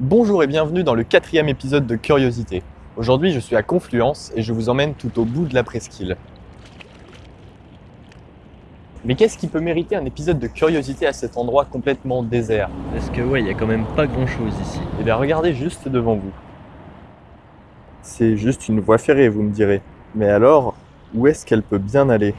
Bonjour et bienvenue dans le quatrième épisode de Curiosité. Aujourd'hui je suis à Confluence et je vous emmène tout au bout de la presqu'île. Mais qu'est-ce qui peut mériter un épisode de curiosité à cet endroit complètement désert? Parce que ouais, il y a quand même pas grand chose ici. Eh bien regardez juste devant vous. C'est juste une voie ferrée, vous me direz. Mais alors, où est-ce qu'elle peut bien aller?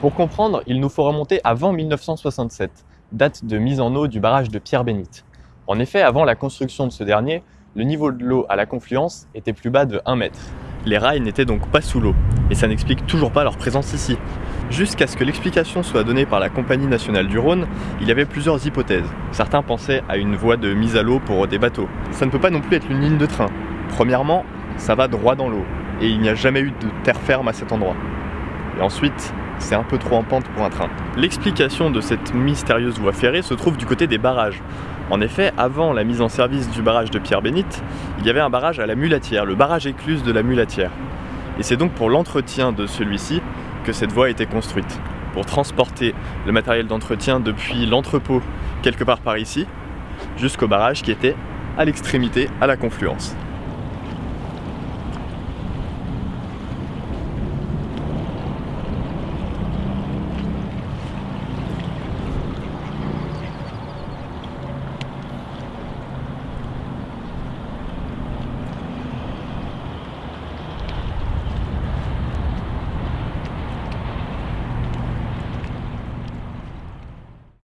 Pour comprendre, il nous faut remonter avant 1967, date de mise en eau du barrage de Pierre-Bénite. En effet, avant la construction de ce dernier, le niveau de l'eau à la confluence était plus bas de 1 mètre. Les rails n'étaient donc pas sous l'eau, et ça n'explique toujours pas leur présence ici. Jusqu'à ce que l'explication soit donnée par la Compagnie nationale du Rhône, il y avait plusieurs hypothèses. Certains pensaient à une voie de mise à l'eau pour des bateaux. Ça ne peut pas non plus être une ligne de train. Premièrement, ça va droit dans l'eau, et il n'y a jamais eu de terre ferme à cet endroit. Et ensuite, c'est un peu trop en pente pour un train. L'explication de cette mystérieuse voie ferrée se trouve du côté des barrages. En effet, avant la mise en service du barrage de Pierre-Bénite, il y avait un barrage à la Mulatière, le barrage écluse de la Mulatière. Et c'est donc pour l'entretien de celui-ci que cette voie a été construite, pour transporter le matériel d'entretien depuis l'entrepôt quelque part par ici, jusqu'au barrage qui était à l'extrémité, à la confluence.